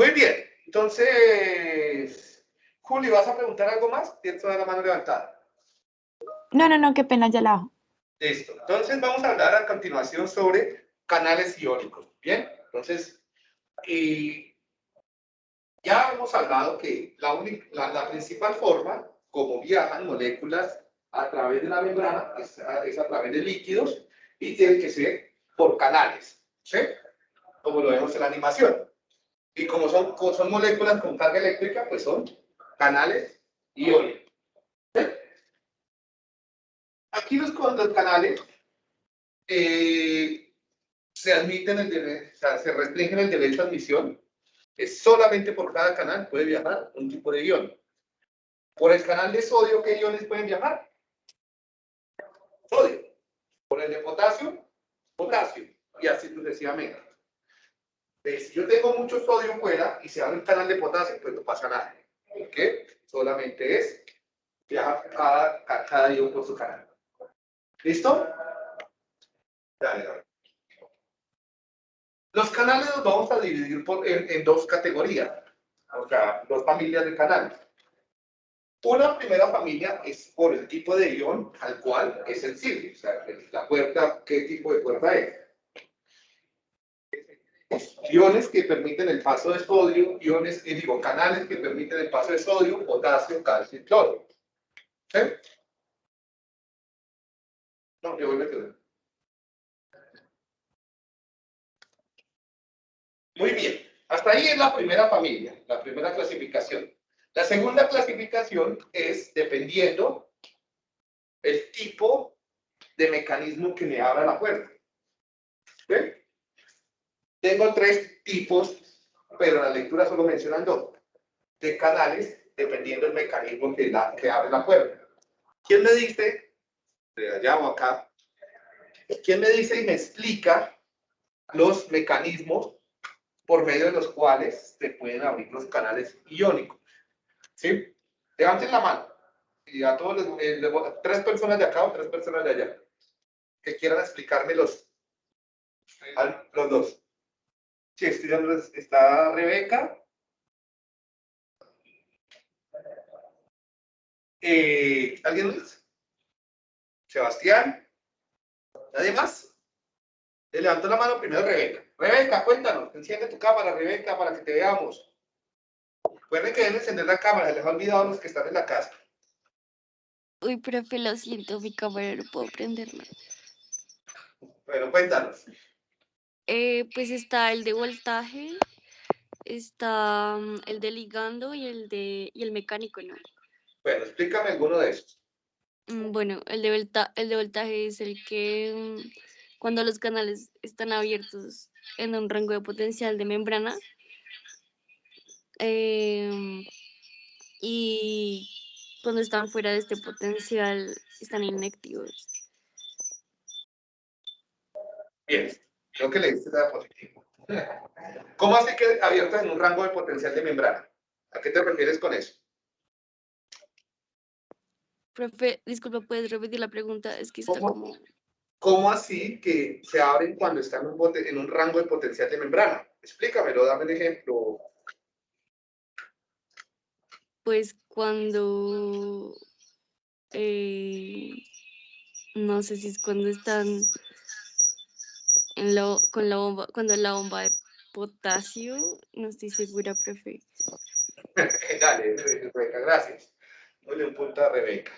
Muy bien, entonces, Juli, ¿vas a preguntar algo más? Tienes toda la mano levantada. No, no, no, qué pena, ya la hago. Listo. Entonces vamos a hablar a continuación sobre canales iónicos. Bien, entonces, y ya hemos hablado que la, la, principal forma como viajan moléculas a través de la membrana es a, es a través de líquidos y tiene que ser por canales, ¿sí? Como lo vemos en la animación. Y como son, son moléculas con carga eléctrica, pues son canales iónicos. Aquí los, canales eh, se admiten el o sea, se restringen el derecho a admisión. Es solamente por cada canal puede viajar un tipo de ion. Por el canal de sodio, ¿qué iones pueden viajar? Sodio. Por el de potasio, potasio. Y así sucesivamente. Si yo tengo mucho sodio fuera y se abre un canal de potasio, pues no pasa nada. ¿Por qué? Solamente es viaja cada, cada ion por su canal. ¿Listo? Dale, Los canales los vamos a dividir por, en, dos categorías, o sea, dos familias de canales. Una primera familia es por el tipo de ion al cual es sensible, o sea, la puerta, qué tipo de puerta es. Iones que permiten el paso de sodio, iones, eh, digo, canales que permiten el paso de sodio, potasio, calcio y cloro. ¿Sí? No, yo voy a quedar. Muy bien. Hasta ahí es la primera familia, la primera clasificación. La segunda clasificación es dependiendo el tipo de mecanismo que me abra la puerta. Tengo tres tipos, pero la lectura solo mencionan dos, de canales dependiendo del mecanismo que, abre la puerta. ¿Quién me dice de allá o acá, ¿quién me dice y me explica los mecanismos por medio de los cuales se pueden abrir los canales iónicos? ¿Sí? Levanten la mano. Y a todos les, eh, tres personas de acá o tres personas de allá que quieran explicarme los, los dos. Sí, está Rebeca. Eh, ¿Alguien más? Sebastián. ¿Nadie más? Le levantó la mano primero Rebeca. Rebeca, cuéntanos. Enciende tu cámara, Rebeca, para que te veamos. Recuerden que deben encender la cámara. Les ha olvidado a los que están en la casa. Uy, profe, lo siento, mi cámara no puedo prenderla. Bueno, cuéntanos. Eh, pues está el de voltaje, está mm, el de ligando y el de y el mecánico, ¿no? Bueno, explícame alguno de estos. Mm, bueno, el de, el de voltaje es el que mm, cuando los canales están abiertos en un rango de potencial de membrana em, y cuando están fuera de este potencial están inactivos. Bien, creo que le diste la positivo. ¿Cómo hace que abiertos en un rango de potencial de membrana? ¿A qué te refieres con eso? Profe, disculpa, ¿puedes repetir la pregunta? Es que está ¿Cómo, como... ¿Cómo así que se abren cuando están en un, en un rango de potencial de membrana? Explícamelo, dame un ejemplo. Pues cuando... Eh, no sé si es cuando están en lo, con la bomba, cuando la bomba de potasio, no estoy segura, profe. Dale, Rebeca, gracias. Dale un punto a Rebeca.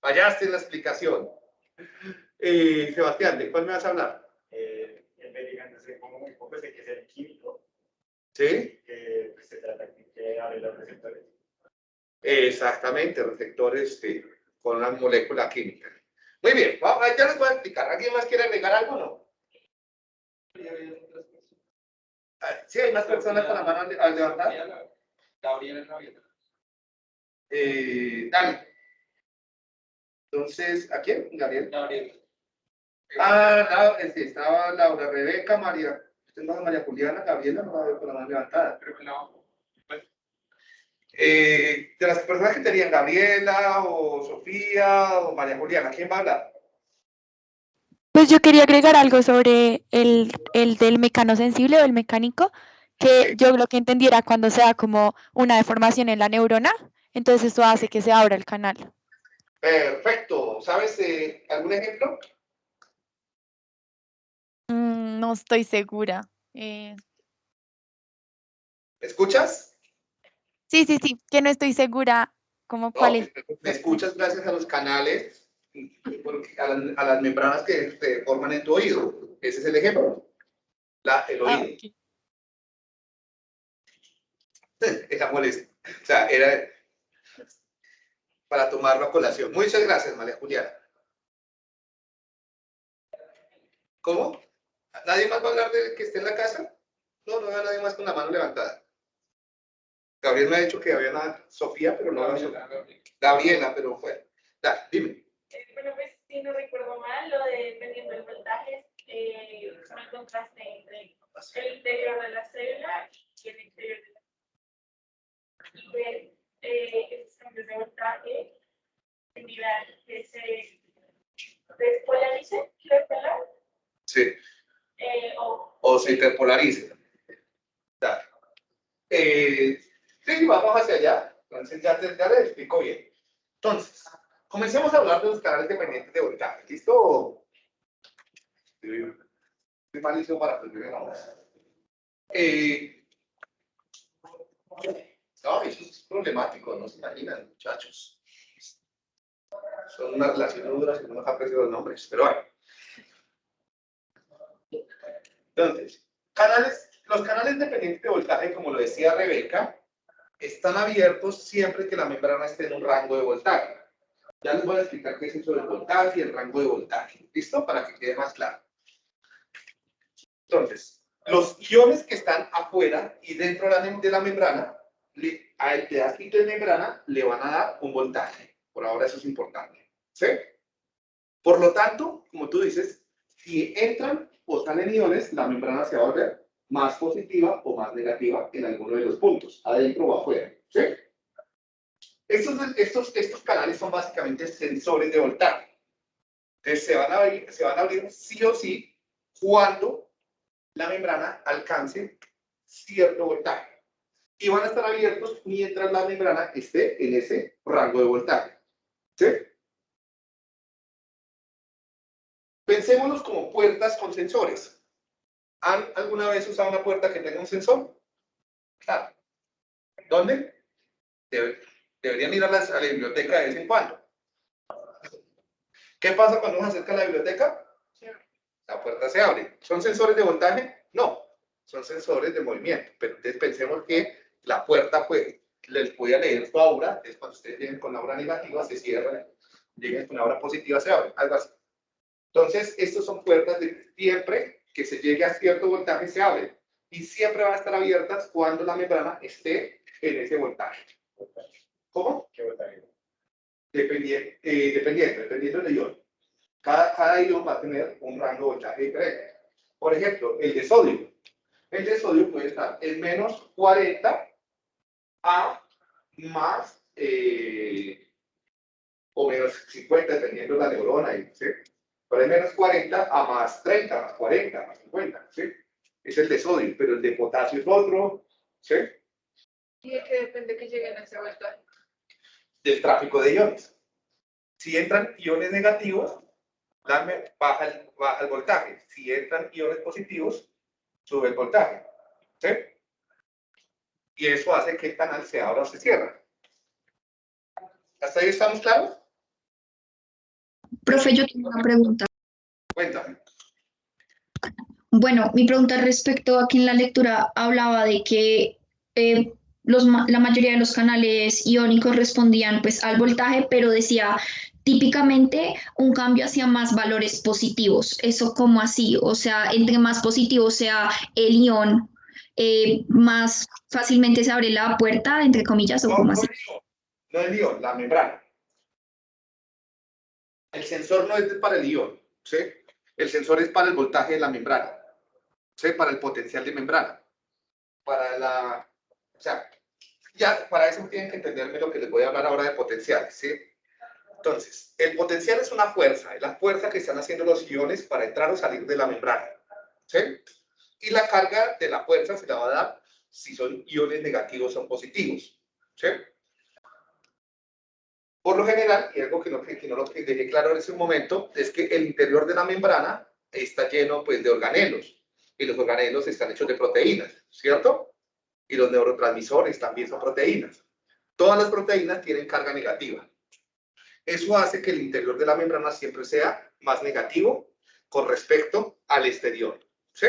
Fallaste en la explicación. Eh, Sebastián, ¿de cuál me vas a hablar? Eh, el medicamento se pongo muy poco, sé que es el químico. ¿Sí? Que pues, se trata de abrir los receptores. Exactamente, receptores con una molécula química. Muy bien, vamos, ya les voy a explicar. ¿Alguien más quiere agregar algo o no? Ah, sí, hay más personas con la mano al levantar. Gabriela. Eh, dale. Entonces, ¿a quién? Gabriel. Gabriel. Ah, sí, estaba Laura, Rebeca, María. Tengo a María Juliana, Gabriela, no va a ver con la mano levantada. Creo que no. Eh, de las personas que tenían Gabriela o Sofía o María Juliana, ¿quién va a hablar? Pues yo quería agregar algo sobre el, el del mecano sensible o el mecánico, que yo lo que entendiera cuando se da como una deformación en la neurona, entonces esto hace que se abra el canal. Perfecto. ¿Sabes eh, algún ejemplo? Mm, no estoy segura. Eh, ¿Escuchas? sí, sí, sí, que no estoy segura como cuál No, es. Me escuchas gracias a los canales, a, las, a las membranas que se forman en tu oído. Ese es el ejemplo. La, el Ah, oído. ok. Era molesto. O sea, era para tomarlo a colación. Muchas gracias, María Juliana. ¿Cómo? ¿Nadie más va a hablar de que esté en la casa? No, no veo a nadie más con la mano levantada. Gabriel me ha dicho que había una Sofía, pero no veo a Gabriela, pero fue. Da, dime. Bueno, pues si no recuerdo mal, lo de dependiendo del voltaje, eh, son el contraste entre el interior de la célula y el exterior de la Y ver eh, esos cambios de voltaje generan que se despolarice, que la, Sí. eh, o o se interpolariza. Da. Eh, sí, vamos hacia allá. Entonces ya, te, ya le explico bien. Entonces, comencemos a hablar de los canales dependientes de voltaje. ¿Listo? Estoy malísimo para aprender nombres. Eh, no, eso es problemático, no se imaginan, muchachos. Son unas relaciones duras y no nos aprecio los nombres, pero bueno. Entonces, canales, los canales dependientes de voltaje, como lo decía Rebeca, están abiertos siempre que la membrana esté en un rango de voltaje. Ya les voy a explicar qué es eso del voltaje y el rango de voltaje. ¿Listo? Para que quede más claro. Entonces, los iones que están afuera y dentro de la, membrana, al pedacito de membrana le van a dar un voltaje. Por ahora eso es importante. ¿Sí? Por lo tanto, como tú dices, si entran o salen iones, la membrana se va a volver más positiva o más negativa en alguno de los puntos, adentro o afuera. ¿sí? Estos, estos, estos canales son básicamente sensores de voltaje. Entonces se van, a abrir, se van a abrir sí o sí cuando la membrana alcance cierto voltaje. Y van a estar abiertos mientras la membrana esté en ese rango de voltaje. ¿Sí? Pensémonos como puertas con sensores. ¿Han alguna vez usado una puerta que tenga un sensor? Claro. ¿Dónde? Debe- deberían ir a la, a la biblioteca de vez en cuando. ¿Qué pasa cuando uno se acerca a la biblioteca? La puerta se abre. ¿Son sensores de voltaje? No. Son sensores de movimiento. Pero entonces pensemos que la puerta puede, les puede leer su aura. Entonces cuando ustedes lleguen con la aura negativa, se cierra. Lleguen con la aura positiva, se abre. Algo así. Entonces, estos son puertas de siempre que se llegue a cierto voltaje se abren. Y siempre van a estar abiertas cuando la membrana esté en ese voltaje. ¿Cómo? ¿Qué voltaje? Dependiendo, eh, dependiendo, dependiendo del ion. Cada, cada ion va a tener un rango de voltaje diferente. Por ejemplo, el de sodio. El de sodio puede estar en menos 40 a más eh, o menos 50, dependiendo de la neurona. ¿sí? Pero en menos 40 a más 30, más 40, más 50. ¿sí? Es el de sodio, pero el de potasio es otro. ¿sí? ¿Y de qué depende que lleguen a ese voltaje? Del tráfico de iones. Si entran iones negativos, baja, el, baja el voltaje. Si entran iones positivos, sube el voltaje. ¿Sí? Y eso hace que el canal se abra o se cierre. ¿Hasta ahí estamos claros? Profe, yo tengo una pregunta. Cuéntame. Bueno, mi pregunta respecto a que en la lectura hablaba de que eh, los, la mayoría de los canales iónicos respondían pues al voltaje, pero decía típicamente un cambio hacia más valores positivos. ¿Eso cómo así? O sea, entre más positivo sea el ión, eh, más fácilmente se abre la puerta, entre comillas, o No, cómo no así. el ion, no el ion, la membrana. El sensor no es para el ion, ¿sí? El sensor es para el voltaje de la membrana, ¿sí? Para el potencial de membrana. Para la, o sea, ya para eso tienen que entenderme lo que les voy a hablar ahora de potenciales, ¿sí? Entonces, el potencial es una fuerza, es la fuerza que están haciendo los iones para entrar o salir de la membrana, ¿sí? Y la carga de la fuerza se la va a dar si son iones negativos o positivos. ¿sí? Por lo general, y algo que no, que no lo que dejé claro en ese momento, es que el interior de la membrana está lleno pues, de organelos, y los organelos están hechos de proteínas, ¿cierto? Y los neurotransmisores también son proteínas. Todas las proteínas tienen carga negativa. Eso hace que el interior de la membrana siempre sea más negativo con respecto al exterior, ¿sí?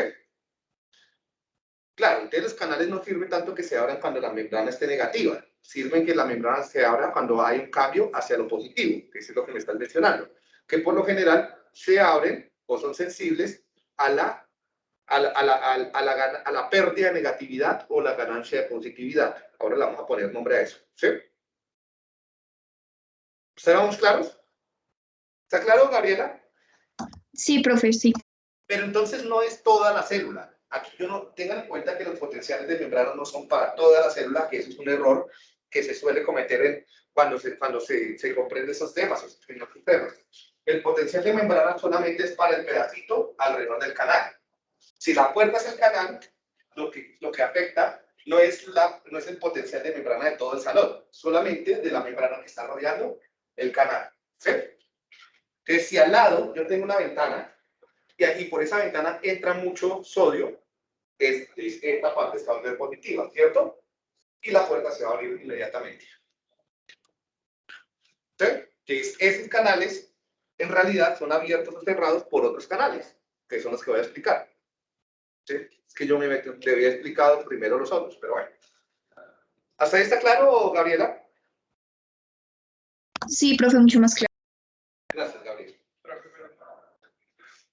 Claro, entonces los canales no sirven tanto que se abran cuando la membrana esté negativa. Sirven que la membrana se abra cuando hay un cambio hacia lo positivo, que es lo que me están mencionando. Que por lo general se abren o son sensibles a la, a la, a la, a la, a la, pérdida de negatividad o la ganancia de positividad. Ahora le vamos a poner nombre a eso. ¿Sí? ¿Estamos claros? ¿Está claro, Gabriela? Sí, profe, sí. Pero entonces no es toda la célula. Aquí yo no, tengan en cuenta que los potenciales de membrana no son para toda la célula, que eso es un error que se suele cometer en, cuando, se, cuando se, se comprende esos temas, esos temas. El potencial de membrana solamente es para el pedacito alrededor del canal. Si la puerta es el canal, lo que, lo que afecta no es, la, no es el potencial de membrana de todo el salón, solamente de la membrana que está rodeando el canal. ¿sí? Entonces, si al lado yo tengo una ventana y aquí por esa ventana entra mucho sodio, es, es esta parte está a volver positiva, ¿cierto? Y la puerta se va a abrir inmediatamente. ¿Sí? Entonces, esos canales en realidad son abiertos o cerrados por otros canales, que son los que voy a explicar. ¿Sí? Es que yo me metí, le había explicado primero los otros, pero bueno. ¿Hasta ahí está claro, Gabriela? Sí, profe, mucho más claro. Gracias, Gabriel. Profe, pero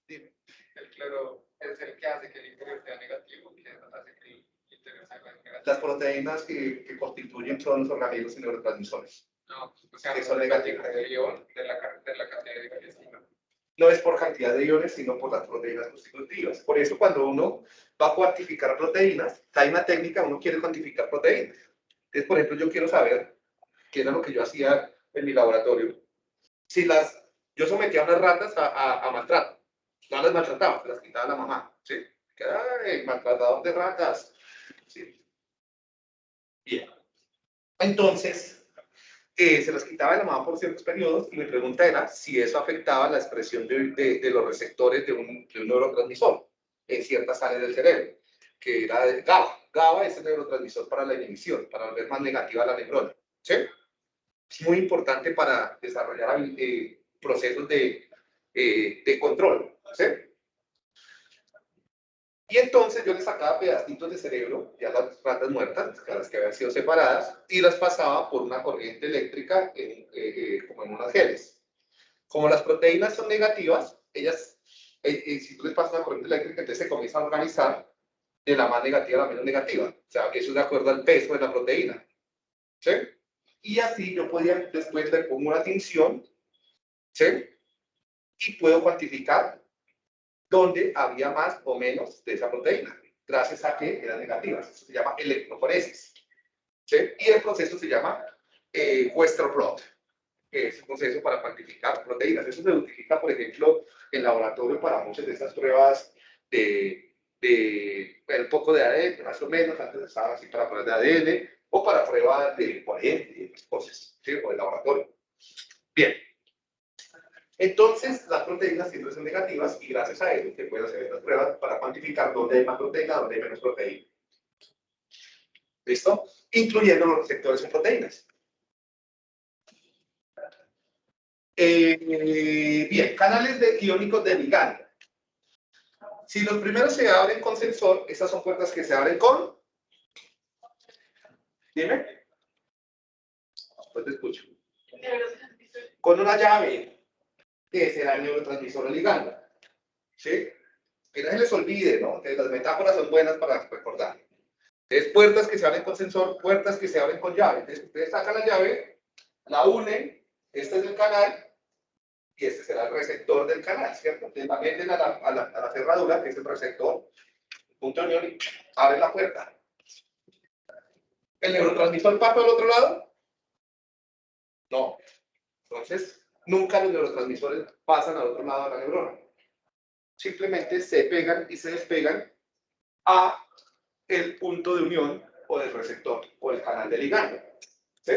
Dime. el cloro es el que hace que el interior sea negativo, que hace que el interior sea negativo. Las proteínas que, que constituyen son los organismos y neurotransmisores. No, o sea, Que son negativos. de ion de la, de la cantidad de. No es por cantidad de iones, sino por las proteínas constitutivas. Por eso cuando uno va a cuantificar proteínas, hay una técnica, uno quiere cuantificar proteínas. Entonces, por ejemplo, yo quiero saber, qué era lo que yo hacía en mi laboratorio, si las, yo sometía a unas ratas a, a, maltrato, no las maltrataba, las quitaba la mamá, ¿sí? Que, ay, maltratador de ratas, ¿sí? Bien. Entonces, eh, se las quitaba de la mamá por ciertos periodos y mi pregunta era si eso afectaba la expresión de, de- de los receptores de un, de un neurotransmisor en ciertas áreas del cerebro, que era de GABA. GABA es el neurotransmisor para la inhibición, para volver más negativa la neurona. ¿sí? Es muy importante para desarrollar eh, procesos de, eh, de control. ¿sí? Y entonces yo le sacaba pedacitos de cerebro, ya las ratas muertas, las que habían sido separadas, y las pasaba por una corriente eléctrica en, eh, eh, como en unas geles. Como las proteínas son negativas, ellas, eh, eh, si tú les pasas una corriente eléctrica, entonces se comienzan a organizar de la más negativa a la menos negativa. O sea, eso es de acuerdo al peso de la proteína. ¿Sí? Y así yo podía, después le pongo una tinción, ¿sí? Y puedo cuantificar dónde había más o menos de esa proteína, gracias a que eran negativas. Eso se llama electroforesis. ¿sí? Y el proceso se llama eh, Western blot, que es un proceso para cuantificar proteínas. Eso se utiliza, por ejemplo, en laboratorio para muchas de estas pruebas de, de un poco de ADN, más o menos, antes estaban así para pruebas de ADN, o para pruebas de corriente y otras cosas, ¿sí? o de laboratorio. Bien. Entonces, las proteínas siempre son negativas y gracias a eso se pueden hacer estas pruebas para cuantificar dónde hay más proteína, dónde hay menos proteína. ¿Listo? Incluyendo los receptores en proteínas. Eh, bien, canales de iónicos de ligando. Si los primeros se abren con sensor, estas son puertas que se abren con... Dime. Pues te escucho. Con una llave, que será el neurotransmisor ligando. ¿Sí? Que no se les olvide, ¿no? Las metáforas son buenas para recordar. Entonces, puertas que se abren con sensor, puertas que se abren con llave. Entonces, ustedes sacan la llave, la unen, este es el canal, y este será el receptor del canal, ¿cierto? Entonces, la meten a la, a la, a la cerradura, que es el receptor, punto de unión, y abren la puerta. ¿El neurotransmisor pasa al otro lado? No. Entonces, nunca los neurotransmisores pasan al otro lado de la neurona. Simplemente se pegan y se despegan a el punto de unión o del receptor o el canal de ligando. ¿sí?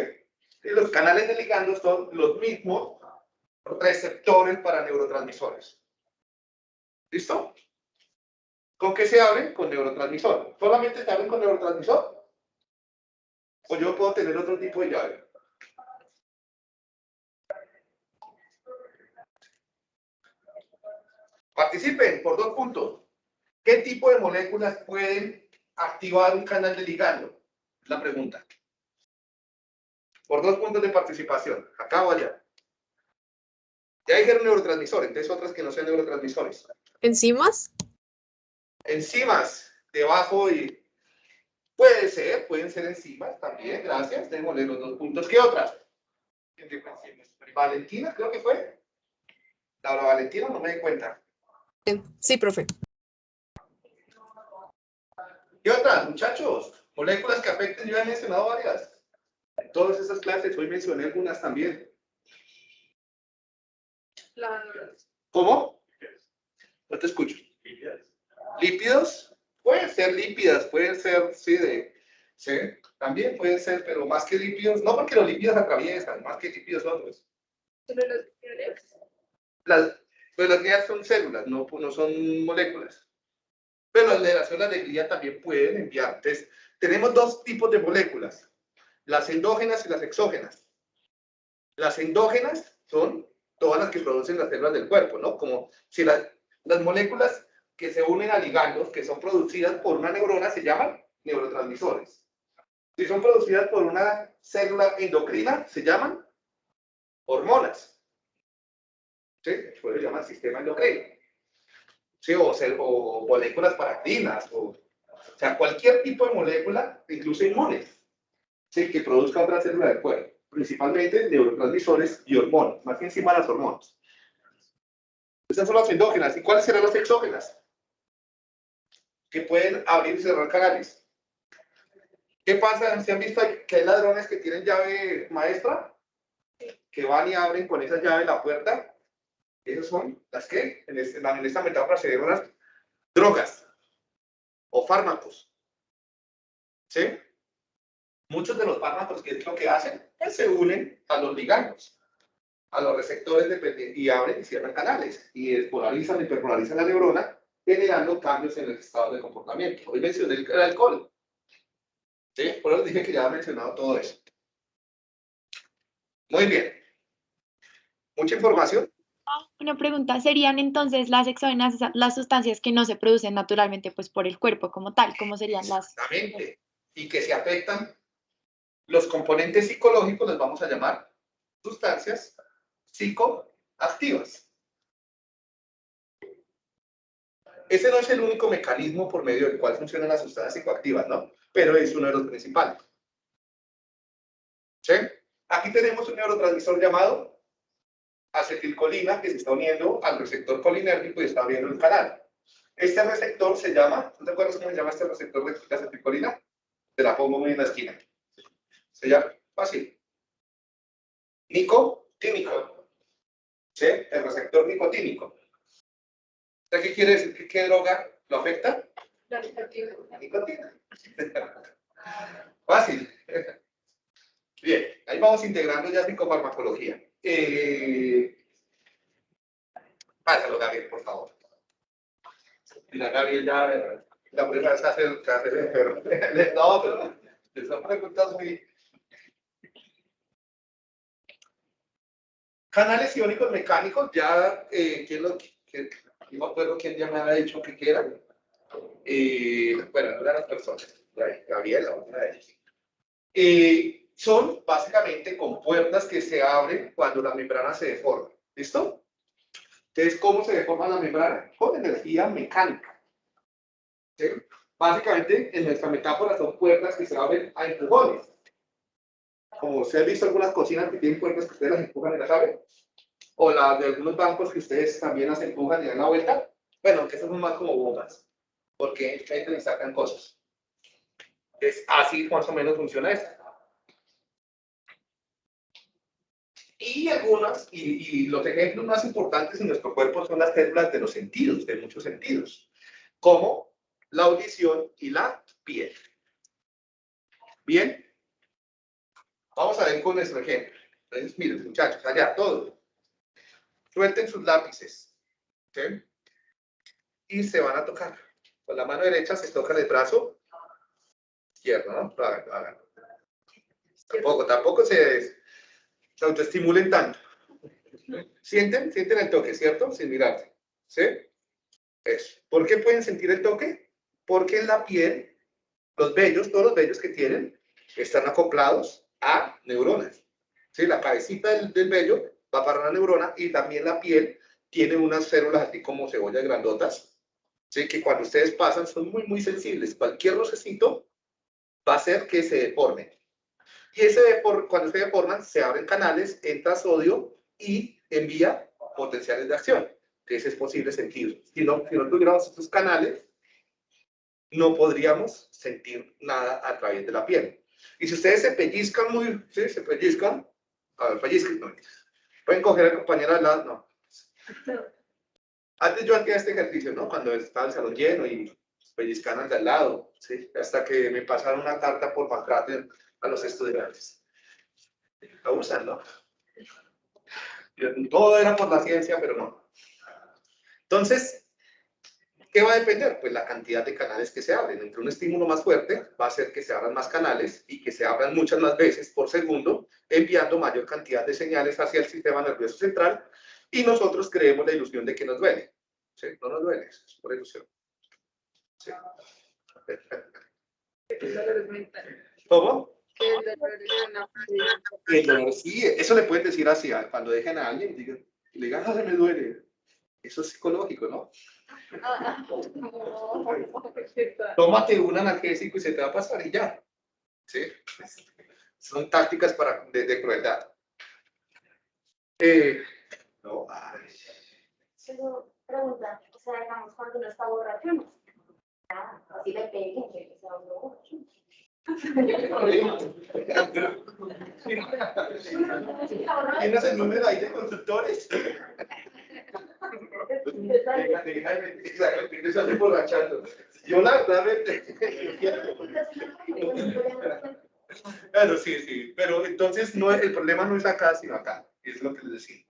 Y los canales de ligando son los mismos receptores para neurotransmisores. ¿Listo? ¿Con qué se abren? Con neurotransmisor. ¿Solamente se abren con neurotransmisor? ¿O yo puedo tener otro tipo de llave? Participen por dos puntos. ¿Qué tipo de moléculas pueden activar un canal de ligando? La pregunta. Por dos puntos de participación. Acá o allá. Ya dijeron neurotransmisores, entonces otras que no sean neurotransmisores. ¿Enzimas? Enzimas, debajo y... Puede ser, pueden ser enzimas también, gracias. Démosle los dos puntos. ¿Qué otras? Valentina, creo que fue. Laura Valentina, no me di cuenta. Sí, profe. ¿Qué otras, muchachos? Moléculas que afecten, yo he mencionado varias. En todas esas clases, hoy mencioné algunas también. ¿Cómo? No te escucho. ¿Lípidos? Pueden ser lípidas, pueden ser, sí, de, sí, también pueden ser, pero más que lípidos, no porque los lípidos atraviesan, más que lípidos otros. Las, pues las guías son células, no, no son moléculas. Pero las las de glía también pueden enviar. Entonces, tenemos dos tipos de moléculas, las endógenas y las exógenas. Las endógenas son todas las que producen las células del cuerpo, ¿no? Como si las, las moléculas que se unen a ligandos, que son producidas por una neurona, se llaman neurotransmisores. Si son producidas por una célula endocrina, se llaman hormonas. ¿Sí? Por eso se llama sistema endocrino. ¿Sí? O, o moléculas paracrinas, o, o sea, cualquier tipo de molécula, incluso inmunes, ¿sí? que produzca otra célula del cuerpo principalmente neurotransmisores y hormonas, más que encima las hormonas. Estas son las endógenas. ¿Y cuáles serán las exógenas? Que pueden abrir y cerrar canales. ¿Qué pasa? ¿Se han visto que hay ladrones que tienen llave maestra? Que van y abren con esa llave la puerta. Esas son las que, en, esta metáfora se llaman drogas o fármacos. ¿Sí? muchos de los fármacos, ¿qué es lo que hacen? Pues se unen a los ligandos, a los receptores y abren y cierran canales y despolarizan y hiperpolarizan la neurona, generando cambios en el estado de comportamiento. Hoy mencioné el, alcohol. ¿Sí? Por eso dije que ya he mencionado todo eso. Muy bien. Mucha información. Una pregunta, ¿serían entonces las exógenas las sustancias que no se producen naturalmente pues por el cuerpo como tal? ¿Cómo serían las? Exactamente. Y que se afectan los componentes psicológicos los vamos a llamar sustancias psicoactivas. Ese no es el único mecanismo por medio del cual funcionan las sustancias psicoactivas, ¿no? Pero es uno de los principales. ¿Sí? Aquí tenemos un neurotransmisor llamado acetilcolina que se está uniendo al receptor colinérgico y está abriendo el canal. Este receptor se llama, ¿tú te acuerdas cómo se llama este receptor de acetilcolina? Te la pongo en la esquina. Se llama fácil. Nicotínico. ¿Sí? El receptor nicotínico. ¿Qué quiere decir? ¿Qué droga lo afecta? La nicotina. La nicotina. Fácil. Bien, ahí vamos integrando ya psicofarmacología. Eh... Pásalo, Gabriel, por favor. Mira, Gabriel ya la primera vez hace el enfermo. No, pero son preguntas muy, Canales iónicos mecánicos, ya, eh, ¿quién lo, que, no me acuerdo quién ya me había dicho que eran. Eh, bueno, eran las personas, Gabriela, una de ellas. Eh, son básicamente compuertas que se abren cuando la membrana se deforma. ¿Listo? Entonces, ¿cómo se deforma la membrana? Con energía mecánica. ¿Sí? Básicamente, en nuestra metáfora son puertas que se abren a empujones como se ha visto algunas cocinas que tienen puertas que ustedes las empujan y las abren, o las de algunos bancos que ustedes también las empujan y dan la vuelta, bueno, que son más como bombas, porque entran y sacan cosas. Es así más o menos funciona esto. Y algunas, y, los ejemplos más importantes en nuestro cuerpo son las células de los sentidos, de muchos sentidos, como la audición y la piel. Bien. Vamos a ver con nuestro ejemplo. Entonces, miren, muchachos, allá, todos. Suelten sus lápices. Y se van a tocar. Con la mano derecha se toca el brazo izquierdo, ¿no? Tampoco, tampoco se, se autoestimulen tanto. Sienten, sienten el toque, ¿cierto? Sin mirarse. ¿Sí? Eso. ¿Por qué pueden sentir el toque? Porque en la piel, los vellos, todos los vellos que tienen, están acoplados a neuronas. ¿Sí? La cabecita del, del vello va para una neurona y también la piel tiene unas células así como cebollas grandotas, ¿sí? que cuando ustedes pasan son muy, muy sensibles. Cualquier rocecito va a hacer que se deforme. Y ese depor- cuando se deforman, se abren canales, entra sodio y envía potenciales de acción. Entonces es posible sentir. Si no, si no tuviéramos estos canales, no podríamos sentir nada a través de la piel. Y si ustedes se pellizcan muy, ¿sí? Se pellizcan, a ver, pellizcan, no, pueden coger al compañero al lado, no. Antes yo hacía este ejercicio, ¿no? Cuando estaba el salón lleno y pellizcan al de al lado, ¿sí? Hasta que me pasaron una carta por maltrato a los estudiantes. Abusan, ¿no? Yo- Todo era por la ciencia, pero no. Entonces, ¿qué va a depender? Pues la cantidad de canales que se abren. Entre un estímulo más fuerte va a hacer que se abran más canales y que se abran muchas más veces por segundo, enviando mayor cantidad de señales hacia el sistema nervioso central y nosotros creemos la ilusión de que nos duele. ¿Sí? No nos duele, es por ilusión. Sí. ¿Cómo? El dolor, sí, eso le pueden decir así, a- cuando dejen a alguien, digan, le digan, "Ah, me duele. Eso es psicológico, ¿no? Tómate un analgésico y se te va a pasar y ya. ¿Sí? Son tácticas para, de, de crueldad. Eh, no, ay. Pero pregunta, o sea, digamos, cuando uno está borracho, no. Ah, así le peguen, que se va borracho. ¿Tienes el número ahí de consultores? Exacto, emborrachando. Yo la verdad Claro, sí, sí, pero entonces no, el problema no es acá, sino acá, es lo que les decía.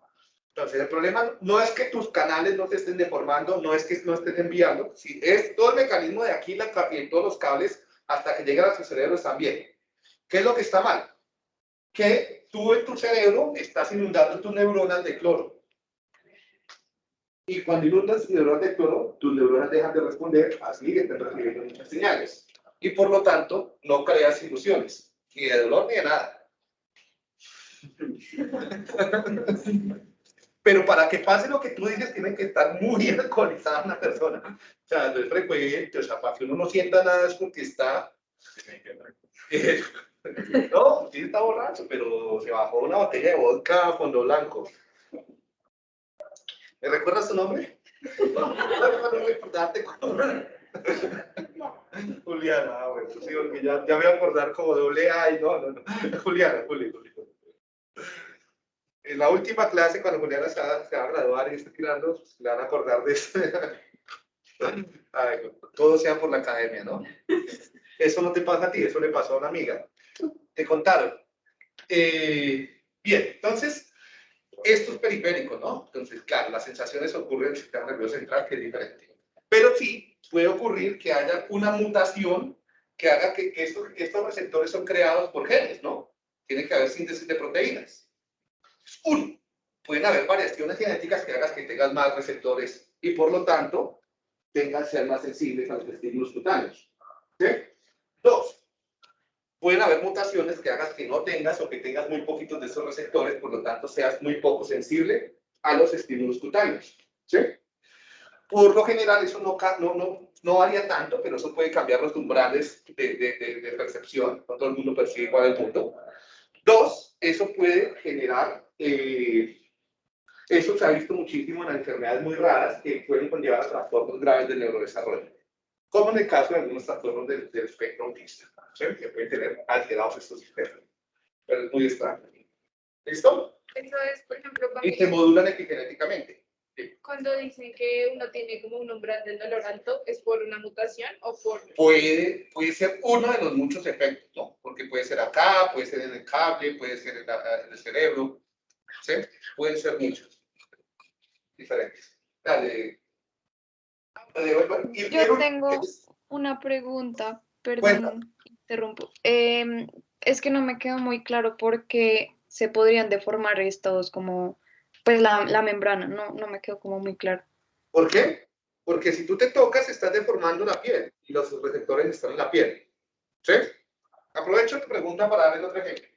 Entonces, el problema no es que tus canales no te estén deformando, no es que no estén enviando, sí, es todo el mecanismo de aquí la, y en todos los cables hasta que llegan a tu cerebro están bien. ¿Qué es lo que está mal? Que tú en tu cerebro estás inundando tus neuronas de cloro. Y cuando inundas neuronas de cloro, tus neuronas dejan de responder, así que están recibiendo muchas señales. Y por lo tanto, no creas ilusiones, ni de dolor ni de nada. Pero para que pase lo que tú dices, tiene que estar muy alcoholizada una persona. O sea, no es frecuente, o sea, para que uno no sienta nada es porque está... No, sí está borracho, pero se bajó una botella de vodka a fondo blanco. ¿Me recuerdas tu nombre? No, no recordarte Juliana, ah, bueno, sí, porque ya, ya me voy a acordar como doble A y no, no, no. Juliana, Juli, Juli. En la última clase, cuando Juliana se va, se a graduar y está tirando, le van a acordar de eso. Ay, todo sea por la academia, ¿no? Eso no te pasa a ti, eso le pasó a una amiga. Te contaron. Eh, bien, entonces, esto es periférico, ¿no? Entonces, claro, las sensaciones ocurren en el sistema nervioso central, que es diferente. Pero sí puede ocurrir que haya una mutación que haga que estos, estos receptores son creados por genes, ¿no? Tiene que haber síntesis de proteínas. Uno, pueden haber variaciones genéticas que hagan que tengas más receptores y por lo tanto tengan ser más sensibles a los estímulos cutáneos. Dos, pueden haber mutaciones que hagas que no tengas o que tengas muy poquitos de esos receptores, por lo tanto seas muy poco sensible a los estímulos cutáneos. Por lo general eso no, no, no, no varía tanto, pero eso puede cambiar los umbrales de, de, de- de percepción, no todo el mundo percibe igual el mundo. Dos, eso puede generar, eh, eso se ha visto muchísimo en enfermedades muy raras que pueden conllevar a trastornos graves del neurodesarrollo, como en el caso de algunos trastornos del, del espectro autista, ¿sí? que pueden tener alterados estos sistemas. Pero es muy extraño. ¿Listo? Eso es, por ejemplo, Y se modulan epigenéticamente. Cuando dicen que uno tiene como un umbral del dolor alto, ¿es por una mutación o por...? Puede, puede ser uno de los muchos efectos, ¿no? Porque puede ser acá, puede ser en el cable, puede ser en, la- en el cerebro, ¿sí? Pueden ser muchos diferentes. Dale. Dale, vuelva. Y Yo tengo es- una pregunta, perdón, Cuenta. interrumpo. Em, es que no me quedó muy claro por qué se podrían deformar estos como, pues la, la membrana, no, no me quedó como muy claro. ¿Por qué? Porque si tú te tocas, estás deformando la piel y los receptores están en la piel. ¿Sí? Aprovecho tu pregunta para darle otro ejemplo.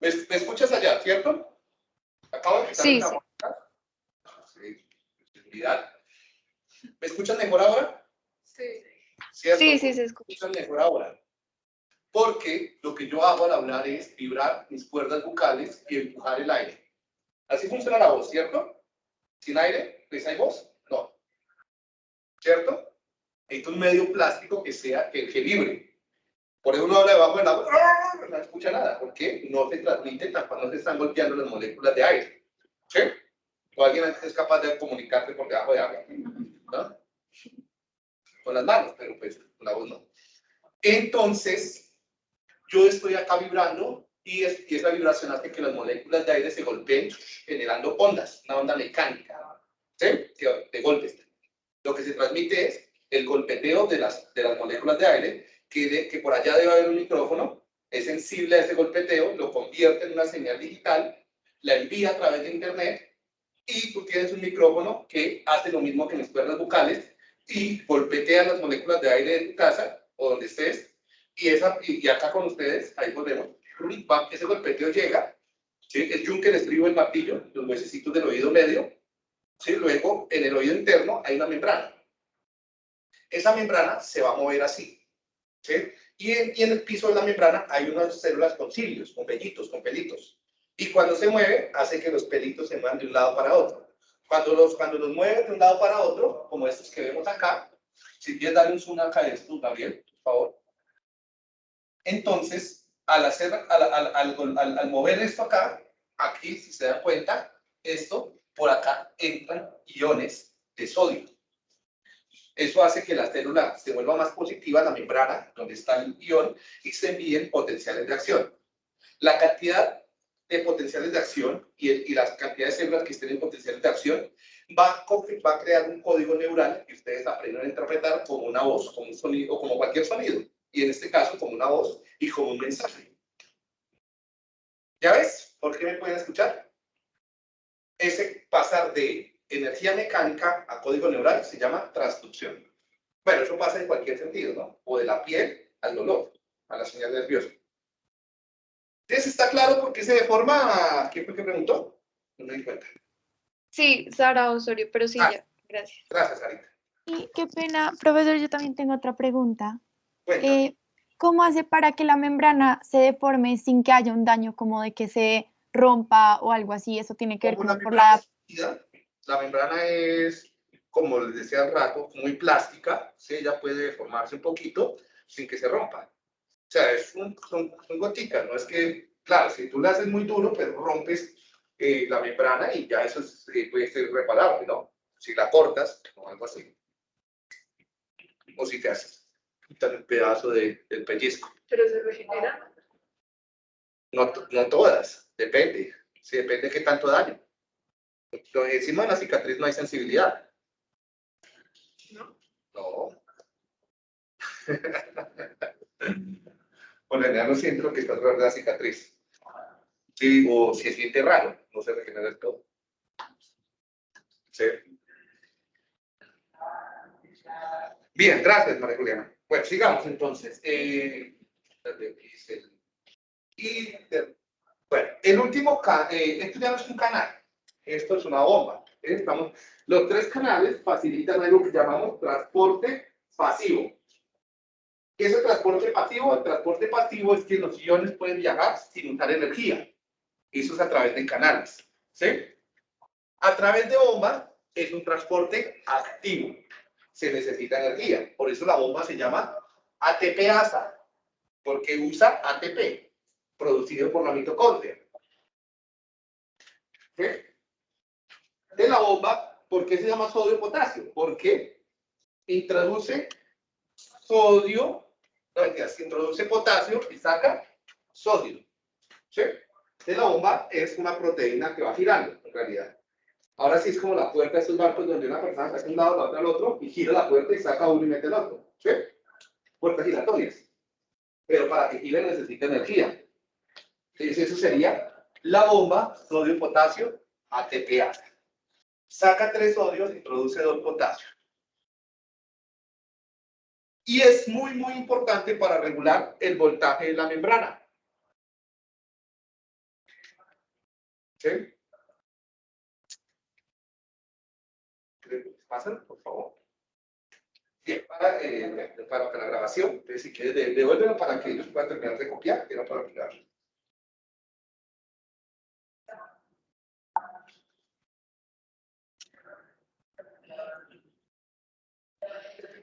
¿Me, me escuchas allá, cierto? Acabo de quitar Sí, la sí. Sí. ¿Me escuchan mejor ahora? Sí. ¿Cierto? Sí, sí, se escucha. escuchan mejor ahora. Porque lo que yo hago al hablar es vibrar mis cuerdas bucales y empujar el aire. Así funciona la voz, ¿cierto? Sin aire, pues hay voz. No. ¿Cierto? Necesito un medio plástico que sea, que, que vibre. Por eso uno habla debajo del agua, ¡ah! no escucha nada, porque no se transmite cuando se están golpeando las moléculas de aire. ¿Sí? O alguien es capaz de comunicarse por debajo de agua. ¿no? Con las manos, pero pues con la voz no. Entonces, yo estoy acá vibrando y, es, y esa vibración hace que las moléculas de aire se golpeen generando ondas, una onda mecánica, ¿sí? De, de golpes. Lo que se transmite es el golpeteo de las, de las moléculas de aire, que, de- que por allá debe haber un micrófono, es sensible a ese golpeteo, lo convierte en una señal digital, la envía a través de internet y tú tienes un micrófono que hace lo mismo que mis cuerdas vocales y golpetea las moléculas de aire de tu casa o donde estés y, esa, y, acá con ustedes, ahí volvemos, ese golpeteo llega, ¿sí? el yunque, el estribo, el martillo, los huesecitos del oído medio, ¿sí? luego en el oído interno hay una membrana. Esa membrana se va a mover así, ¿sí? y, en, y en el piso de la membrana hay unas células con cilios, con vellitos, con pelitos. Y cuando se mueve, hace que los pelitos se muevan de un lado para otro. Cuando los, cuando los mueve de un lado para otro, como estos que vemos acá, si quieres darle un zoom acá a esto, Gabriel, por favor. Entonces, al, hacer, al, al, al, al, mover esto acá, aquí, si se dan cuenta, esto, por acá entran iones de sodio. Eso hace que la célula se vuelva más positiva, la membrana, donde está el ion, y se envíen potenciales de acción. La cantidad de potenciales de acción y, el, y las cantidades de células que estén en potenciales de acción va a, va a crear un código neural que ustedes aprenden a interpretar como una voz, como un sonido, como cualquier sonido. Y en este caso, como una voz y como un mensaje. ¿Ya ves? ¿Por qué me pueden escuchar? Ese pasar de energía mecánica a código neural se llama transducción. Bueno, eso pasa en cualquier sentido, ¿no? O de la piel al dolor, a la señal nerviosa. Entonces, ¿está claro por qué se deforma? ¿Quién fue que preguntó? No me di cuenta. Sí, Sara Osorio, pero sí, Ah. ya, gracias. Gracias, Sarita. Y qué pena, profesor, yo también tengo otra pregunta. Eh, ¿cómo hace para que la membrana se deforme sin que haya un daño como de que se rompa o algo así? Eso tiene que ver como la por la membrana es, como les decía al rato, muy plástica, ¿sí? ella puede deformarse un poquito sin que se rompa. O sea, es un, son, son goticas, no es que, claro, si tú la haces muy duro, pero rompes eh, la membrana y ya eso es, eh, puede ser reparable, ¿no? Si la cortas o algo así. O si te haces quitar un pedazo de- del pellizco. Pero se regenera. No, no todas, depende. Sí, depende de qué tanto daño. Lo- Encima de la cicatriz no hay sensibilidad. ¿No? No. Por lo general no siente lo que está alrededor de la cicatriz. Sí, o si se siente raro, no se regenera del todo. Sí. Bien, gracias, María Juliana. Bueno, sigamos entonces. Eh, bueno, el último, eh, esto ya no es un canal, esto es una bomba. ¿eh? Estamos, los tres canales facilitan algo que llamamos transporte pasivo. ¿Qué es el transporte pasivo? El transporte pasivo es que los iones pueden viajar sin usar energía. Eso es a través de canales. ¿sí? A través de bombas es un transporte activo. Se necesita energía. Por eso la bomba se llama ATP-ASA, porque usa ATP, producido por la mitocondria. De la bomba, ¿por qué se llama sodio-potasio? Porque introduce sodio, no, mentiras, introduce potasio y saca sodio. ¿Sí? Entonces la bomba es una proteína que va girando, en realidad. Ahora sí es como la puerta de estos barcos donde una persona saca un lado, la otra al otro, y gira la puerta y saca uno y mete el otro. ¿Sí? Puertas giratorias. Pero para que gire necesita energía. Entonces eso sería la bomba sodio-potasio ATPA. Saca tres sodios y produce dos potasios. Y es muy, muy importante para regular el voltaje de la membrana. ¿Sí? Pasan, por favor. Bien, para, eh, para, para la grabación, si quieres, de- devuélvelo para que ellos puedan terminar de copiar, que era para aplicarlo.